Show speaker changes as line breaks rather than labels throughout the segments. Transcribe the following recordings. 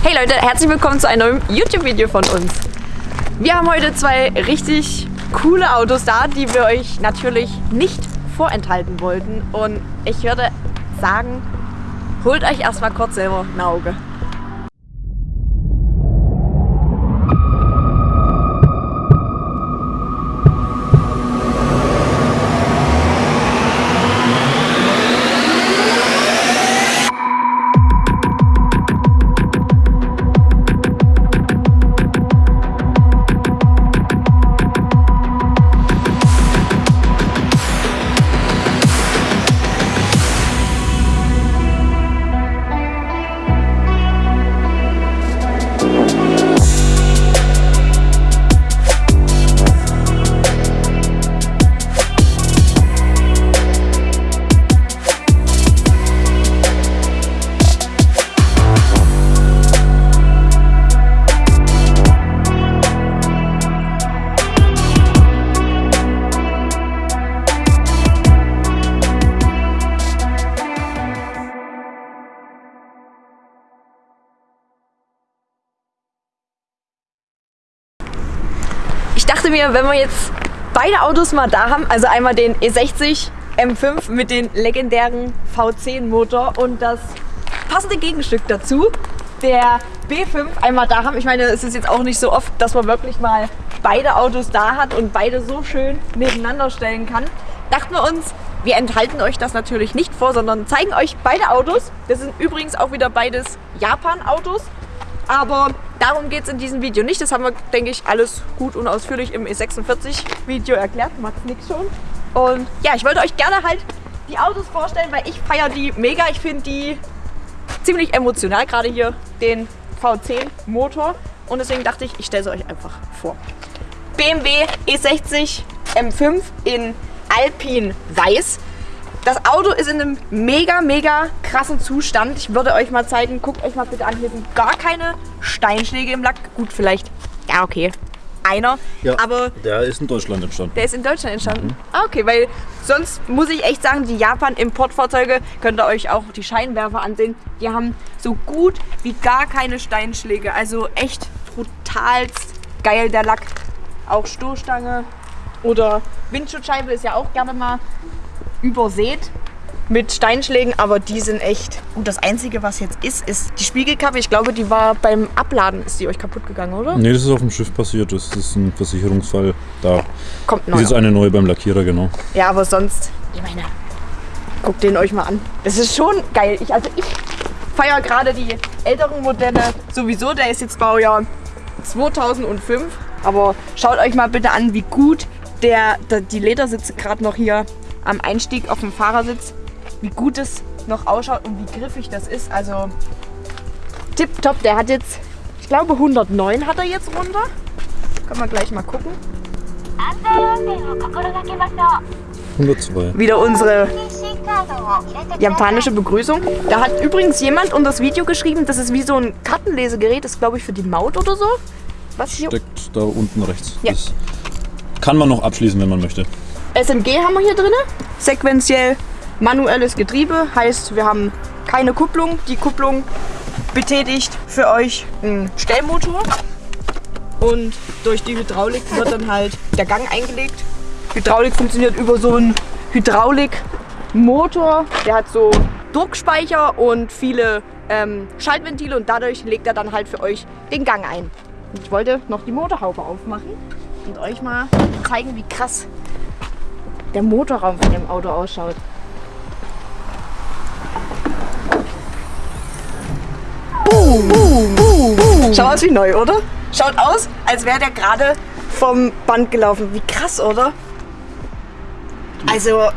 Hey Leute, herzlich willkommen zu einem neuen YouTube-Video von uns. Wir haben heute zwei richtig coole Autos da, die wir euch natürlich nicht vorenthalten wollten. Und ich würde sagen, holt euch erstmal kurz selber ein Auge. Dachte mir, wenn wir jetzt beide Autos mal da haben, also einmal den E60 M5 mit dem legendären V10 Motor und das passende Gegenstück dazu, der B5 einmal da haben. Ich meine, es ist jetzt auch nicht so oft, dass man wirklich mal beide Autos da hat und beide so schön nebeneinander stellen kann. Dachten wir uns, wir enthalten euch das natürlich nicht vor, sondern zeigen euch beide Autos. Das sind übrigens auch wieder beides Japan-Autos. Aber darum geht es in diesem Video nicht. Das haben wir, denke ich, alles gut und ausführlich im E46-Video erklärt. Max nix schon. Und ja, ich wollte euch gerne halt die Autos vorstellen, weil ich feiere die mega. Ich finde die ziemlich emotional, gerade hier den V10 Motor. Und deswegen dachte ich, ich stelle sie euch einfach vor. BMW E60 M5 in Alpin Weiß. Das Auto ist in einem mega, mega krassen Zustand. Ich würde euch mal zeigen, guckt euch mal bitte an, hier sind gar keine Steinschläge im Lack. Gut, vielleicht, ja okay, einer.
Ja,
aber
der ist in Deutschland entstanden.
der ist in Deutschland entstanden. Ah, okay, weil sonst muss ich echt sagen, die Japan-Importfahrzeuge, könnt ihr euch auch die Scheinwerfer ansehen, die haben so gut wie gar keine Steinschläge. Also echt brutalst geil der Lack. Auch Stoßstange oder Windschutzscheibe ist ja auch gerne mal übersät mit Steinschlägen, aber die sind echt gut. Das Einzige, was jetzt ist, ist die Spiegelkappe. Ich glaube, die war beim Abladen, ist die euch kaputt gegangen, oder?
Nee, das ist auf dem Schiff passiert. Das ist ein Versicherungsfall. Da
Kommt
ist
neu.
jetzt eine neue beim Lackierer, genau.
Ja, aber sonst, ich meine, guckt den euch mal an. Das ist schon geil. Ich, also ich feiere gerade die älteren Modelle sowieso. Der ist jetzt Baujahr 2005. Aber schaut euch mal bitte an, wie gut der, der die Ledersitze gerade noch hier am Einstieg auf dem Fahrersitz, wie gut es noch ausschaut und wie griffig das ist. Also tipptopp, der hat jetzt, ich glaube 109 hat er jetzt runter. Können wir gleich mal gucken.
102.
Wieder unsere japanische Begrüßung. Da hat übrigens jemand unter das Video geschrieben, das ist wie so ein Kartenlesegerät, das ist glaube ich für die Maut oder so. Was
Steckt da unten rechts.
Ja.
Das kann man noch abschließen, wenn man möchte.
SMG haben wir hier drin. Sequenziell manuelles Getriebe, heißt wir haben keine Kupplung. Die Kupplung betätigt für euch einen Stellmotor. Und durch die Hydraulik wird dann halt der Gang eingelegt. Hydraulik funktioniert über so einen Hydraulikmotor. Der hat so Druckspeicher und viele ähm, Schaltventile und dadurch legt er dann halt für euch den Gang ein. Ich wollte noch die Motorhaube aufmachen und euch mal zeigen, wie krass der Motorraum von dem Auto ausschaut. Boom, boom, boom, boom. Schaut aus wie neu, oder? Schaut aus, als wäre der gerade vom Band gelaufen. Wie krass, oder? Also,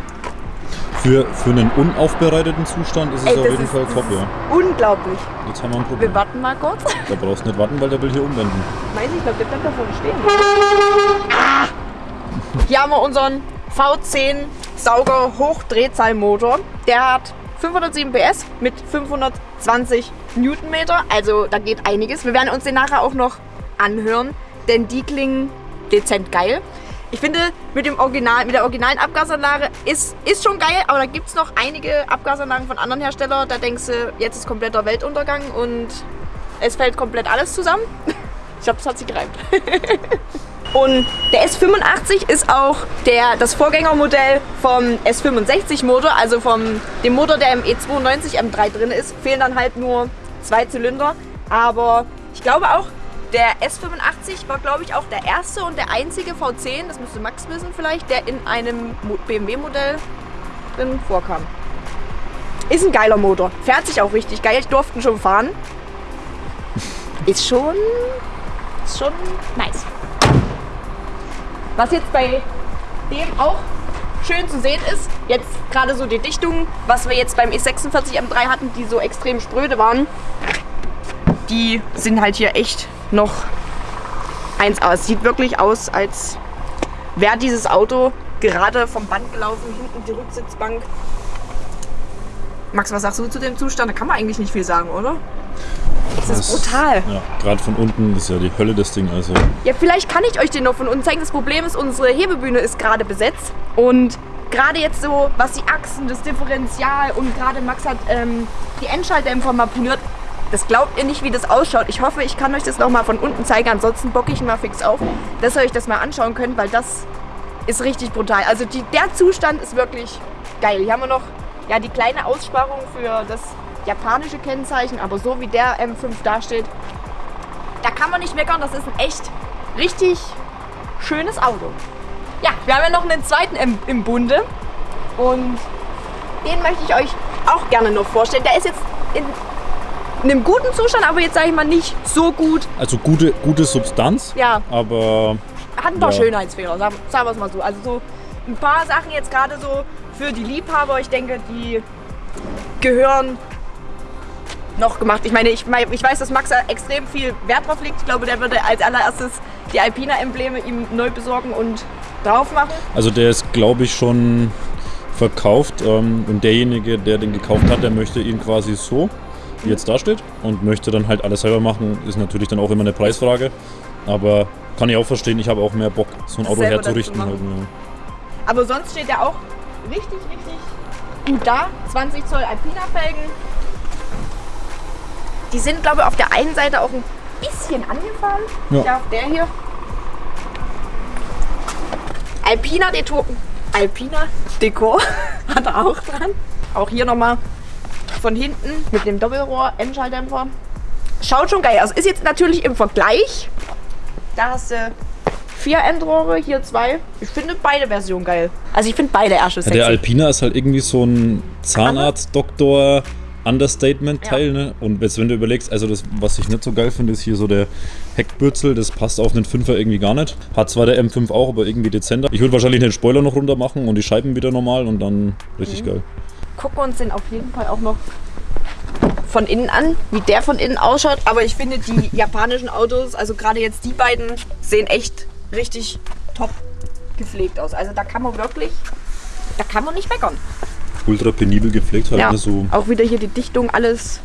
Für, für einen unaufbereiteten Zustand ist es
Ey,
auf jeden
ist-
Fall top, ja.
unglaublich.
Jetzt haben wir ein
Wir
Problem.
warten mal kurz.
Da brauchst du nicht warten, weil der will hier umwenden.
Weiß ich, glaube, der bleibt da vorne stehen. Ah! Hier haben wir unseren V10 Sauger Hochdrehzahlmotor. Der hat 507 PS mit 520 Newtonmeter. Also da geht einiges. Wir werden uns den nachher auch noch anhören, denn die klingen dezent geil. Ich finde, mit, dem Original, mit der originalen Abgasanlage ist, ist schon geil, aber da gibt es noch einige Abgasanlagen von anderen Herstellern. Da denkst du, jetzt ist kompletter Weltuntergang und Es fällt komplett alles zusammen. Ich glaube, das hat sich gereimt. Und der S85 ist auch der, das Vorgängermodell vom S65 Motor, also vom dem Motor, der im E92 M3 drin ist. Fehlen dann halt nur zwei Zylinder. Aber ich glaube auch, der S85 war, glaube ich, auch der erste und der einzige V10, das müsste Max wissen vielleicht, der in einem BMW-Modell drin vorkam. Ist ein geiler Motor. Fährt sich auch richtig geil. Ich durfte ihn schon fahren. Ist schon, ist schon nice. Was jetzt bei dem auch schön zu sehen ist, jetzt gerade so die Dichtungen, was wir jetzt beim E46 M3 hatten, die so extrem spröde waren, die sind halt hier echt noch 1A. Es sieht wirklich aus, als wäre dieses Auto gerade vom Band gelaufen, hinten die Rücksitzbank. Max, was sagst du zu dem Zustand? Da kann man eigentlich nicht viel sagen, oder? Das ist brutal.
Ja, gerade von unten ist ja die Hölle das Ding. Also
Ja, vielleicht kann ich euch den noch von unten zeigen. Das Problem ist, unsere Hebebühne ist gerade besetzt. Und gerade jetzt so, was die Achsen, das Differential und gerade Max hat ähm, die Endschalldämpfer mal poliert. Das glaubt ihr nicht, wie das ausschaut. Ich hoffe, ich kann euch das noch mal von unten zeigen. Ansonsten bocke ich ihn mal fix auf, dass ihr euch das mal anschauen könnt, weil das ist richtig brutal. Also die, der Zustand ist wirklich geil. Hier haben wir noch ja, die kleine Aussparung für das japanische Kennzeichen, aber so wie der M5 dasteht, da kann man nicht meckern. Das ist ein echt richtig schönes Auto. Ja, wir haben ja noch einen zweiten im, im Bunde und den möchte ich euch auch gerne noch vorstellen. Der ist jetzt in einem guten Zustand, aber jetzt sage ich mal nicht so gut.
Also gute, gute Substanz,
Ja,
aber
hat ein paar
Ja.
Schönheitsfehler, sagen, sagen wir es mal so. Also so ein paar Sachen jetzt gerade so für die Liebhaber, ich denke, die gehören noch gemacht. Ich meine, ich, ich weiß, dass Max da extrem viel Wert drauf legt. Ich glaube, der würde als allererstes die Alpina-Embleme ihm neu besorgen und drauf machen.
also der ist glaube ich schon verkauft ähm, und derjenige, der den gekauft hat, der möchte ihn quasi so, wie jetzt da steht und möchte dann halt alles selber machen, ist natürlich dann auch immer eine Preisfrage, aber kann ich auch verstehen, ich habe auch mehr Bock, so ein Auto herzurichten. Halt, ja.
Aber sonst steht er auch richtig, richtig gut da. 20 Zoll Alpina-Felgen. Die sind, glaube ich, auf der einen Seite auch ein bisschen angefahren.
Ja.
Ja, der hier. Alpina Dekor. Alpina Dekor hat er auch dran. Auch hier nochmal von hinten mit dem Doppelrohr Endschalldämpfer. Schaut schon geil aus. Ist jetzt natürlich im Vergleich. Da hast du vier Endrohre, hier zwei. Ich finde beide Versionen geil. Also ich finde beide Ärsche
Ja,
sexy.
der Alpina ist halt irgendwie so ein Zahnarzt-Doktor. Understatement-Teil, ne? Und jetzt, wenn du überlegst, also das, was ich nicht so geil finde, ist hier so der Heckbürzel, das passt auf einen Fünfer irgendwie gar nicht. Hat zwar der M5 auch, aber irgendwie dezenter. Ich würde wahrscheinlich den Spoiler noch runter machen und die Scheiben wieder normal und dann richtig
Mhm.
geil.
gucken wir uns den auf jeden Fall auch noch von innen an, wie der von innen ausschaut. Aber ich finde, die japanischen Autos, also gerade jetzt die beiden, sehen echt richtig top gepflegt aus. Also da kann man wirklich, da kann man nicht meckern.
Ultra penibel gepflegt halt,
Ja,
ne? So
auch wieder hier die Dichtung, alles.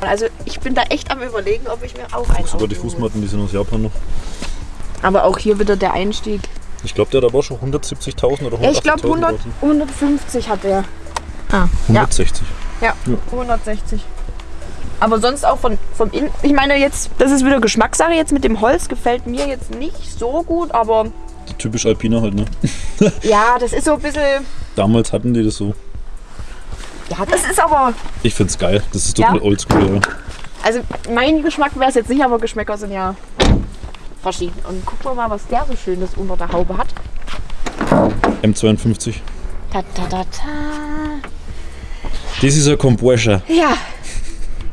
Also ich bin da echt am überlegen, ob ich mir auch einen
sogar die. Fußmatten, die sind aus Japan noch.
Aber auch hier wieder der Einstieg.
Ich glaube, der hat aber schon 170.000 oder 180.000.
Ja, ich glaube 100,
draußen.
150 hat der. Ah,
160.
Ja, 160. Aber sonst auch von, vom Innen. Ich meine, jetzt, das ist wieder Geschmackssache. Jetzt mit dem Holz gefällt mir jetzt nicht so gut, aber
Typisch Alpina halt, ne?
ja, das ist so ein bisschen.
Damals hatten die das so.
Ja, das ist aber.
Ich find's geil. Das ist
Ja.
total oldschool, ja.
Also, mein Geschmack wäre es jetzt nicht, aber Geschmäcker sind ja verschieden. Und gucken wir mal, was der so Schönes unter der Haube hat.
M52.
Ta, ta, ta, ta.
Das ist ein Compressor.
Ja.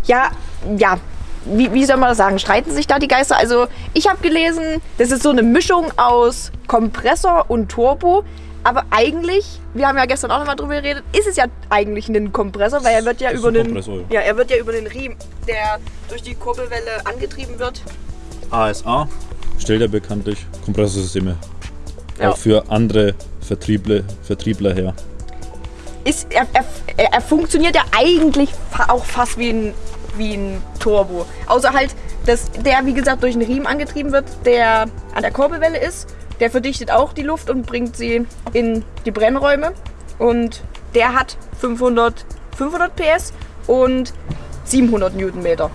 Ja, ja. Wie, wie soll man das sagen? Streiten sich da die Geister? Also, ich habe gelesen, das ist so eine Mischung aus Kompressor und Turbo. Aber eigentlich, wir haben ja gestern auch nochmal drüber geredet, ist es ja eigentlich ein Kompressor, weil er wird ja über den.
Ja.
Ja, er wird ja über den Riemen, der durch die Kurbelwelle angetrieben wird.
ASA stellt er bekanntlich Kompressorsysteme
Ja.
auch für andere Vertriebler, Vertriebler her.
Ist, er, er, er, er funktioniert ja eigentlich auch fast wie ein, wie ein Turbo. Außer halt, dass der, wie gesagt, durch einen Riemen angetrieben wird, der an der Kurbelwelle ist. Der verdichtet auch die Luft und bringt sie in die Brennräume. Und der hat 500, 500 PS und 700 Newtonmeter.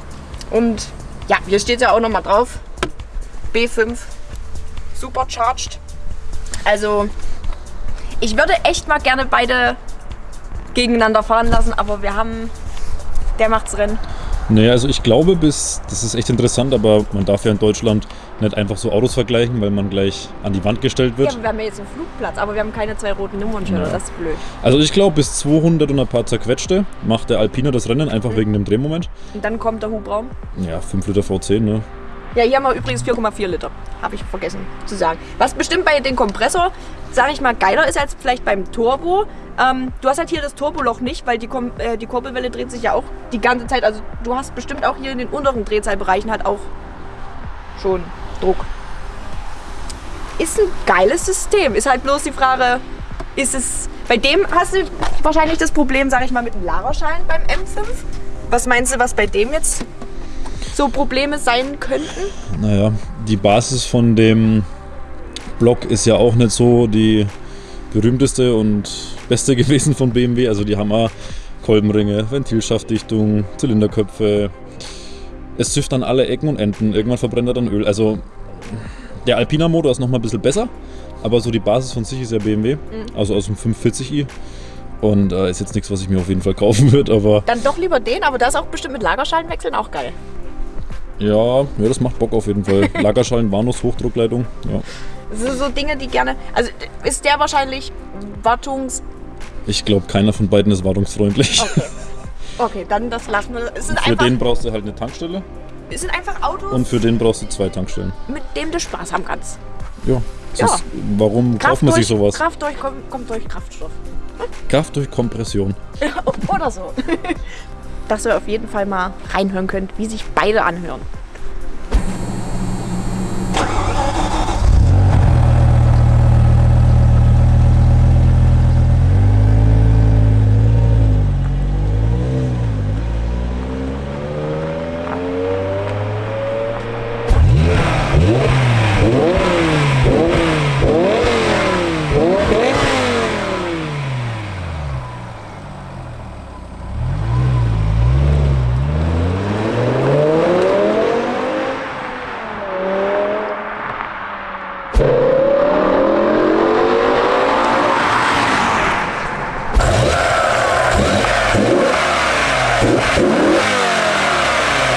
Und Ja, hier steht ja auch nochmal drauf. B5 Supercharged. Also, ich würde echt mal gerne beide gegeneinander fahren lassen, aber wir haben. Der macht's Rennen.
Naja, also ich glaube bis, das ist echt interessant, aber man darf ja in Deutschland nicht einfach so Autos vergleichen, weil man gleich an die Wand gestellt
Ja,
wird.
aber wir haben ja jetzt einen Flugplatz, aber wir haben keine zwei roten Nummernschilder.
Ja.
Das ist blöd.
Also ich glaube bis 200 und ein paar zerquetschte macht der Alpina das Rennen einfach wegen dem Drehmoment.
Und dann kommt der Hubraum.
Ja, 5 Liter V10, ne?
Ja, hier haben wir übrigens 4,4 Liter. Habe ich vergessen zu sagen. Was bestimmt bei dem Kompressor, sage ich mal, geiler ist als vielleicht beim Turbo. Ähm, du hast halt hier das Turboloch nicht, weil die, Kom äh, die Kurbelwelle dreht sich ja auch die ganze Zeit. Also du hast bestimmt auch hier in den unteren Drehzahlbereichen halt auch schon Druck. Ist ein geiles System. Ist halt bloß die Frage, ist es... Bei dem hast du wahrscheinlich das Problem, sage ich mal, mit dem Lagerschein beim M5. Was meinst du, was bei dem jetzt so Probleme sein könnten?
Naja, die Basis von dem Block ist ja auch nicht so die berühmteste und beste gewesen von BMW. Also die haben auch Kolbenringe, Ventilschaftdichtung, Zylinderköpfe. Es züfft an alle Ecken und Enden. Irgendwann verbrennt er dann Öl. Also der Alpina Motor ist nochmal ein bisschen besser, aber so die Basis von sich ist ja BMW, also aus dem 540i. Und äh, ist jetzt nichts, was ich mir auf jeden Fall kaufen würde, aber
Dann doch lieber den, aber das ist auch bestimmt mit Lagerschallenwechseln auch geil.
ja, ja, das macht Bock auf jeden Fall. Lagerschalen, Warnus, Hochdruckleitung, ja.
Das sind so Dinge, die gerne. Also ist der wahrscheinlich wartungs.
Ich glaube, keiner von beiden ist wartungsfreundlich.
Okay. Okay, dann das lassen wir. Es sind,
Für
einfach,
den brauchst du halt eine Tankstelle
es sind einfach Autos,
und für den brauchst du zwei Tankstellen.
mit dem du Spaß haben kannst.
Ja.
Ja.
Sonst, warum kauft man sich
durch,
sowas?
Kraft durch, kommt, kommt durch Kraftstoff.
Kraft durch Kompression.
Oder so. Dass ihr auf jeden Fall mal reinhören könnt, wie sich beide anhören.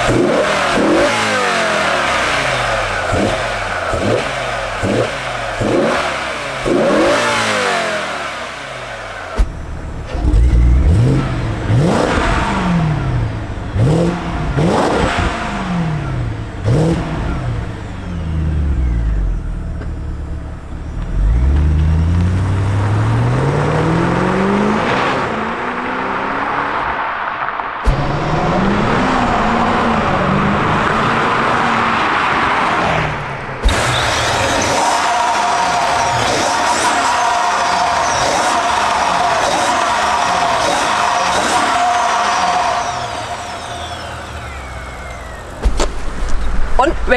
Yeah.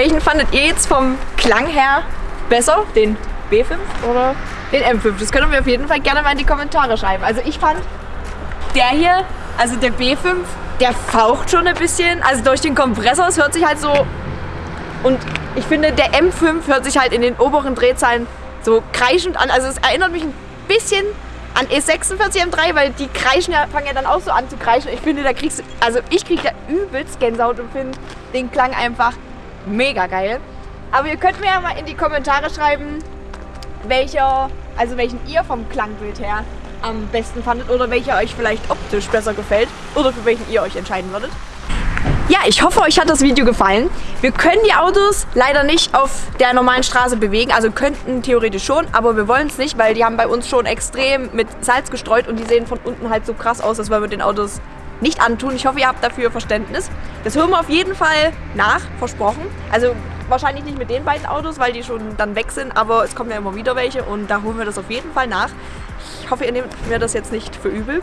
Welchen fandet ihr jetzt vom Klang her besser? Den B5 oder den M5? Das können wir auf jeden Fall gerne mal in die Kommentare schreiben. Also ich fand der hier, also der B5, der faucht schon ein bisschen. Also durch den Kompressor, es hört sich halt so. Und ich finde, der M5 hört sich halt in den oberen Drehzahlen so kreischend an. Also es erinnert mich ein bisschen an E46 M3, weil die kreischen ja, fangen ja dann auch so an zu kreischen. Ich finde, da kriegst du, also ich krieg da übelst Gänsehaut und finde den Klang einfach mega geil. Aber ihr könnt mir ja mal in die Kommentare schreiben, welcher, also welchen ihr vom Klangbild her am besten fandet oder welcher euch vielleicht optisch besser gefällt oder für welchen ihr euch entscheiden würdet. Ja, ich hoffe, euch hat das Video gefallen. Wir können die Autos leider nicht auf der normalen Straße bewegen, also könnten theoretisch schon, aber wir wollen es nicht, weil die haben bei uns schon extrem mit Salz gestreut und die sehen von unten halt so krass aus, das wollen wir den Autos nicht antun. Ich hoffe, ihr habt dafür Verständnis. Das hören wir auf jeden Fall nach, versprochen. Also wahrscheinlich nicht mit den beiden Autos, weil die schon dann weg sind, aber es kommen ja immer wieder welche und da holen wir das auf jeden Fall nach. Ich hoffe, ihr nehmt mir das jetzt nicht für übel.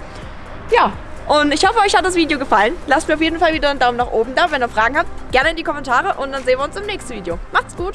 Ja, und ich hoffe, euch hat das Video gefallen. Lasst mir auf jeden Fall wieder einen Daumen nach oben da. Wenn ihr Fragen habt, gerne in die Kommentare und dann sehen wir uns im nächsten Video. Macht's gut!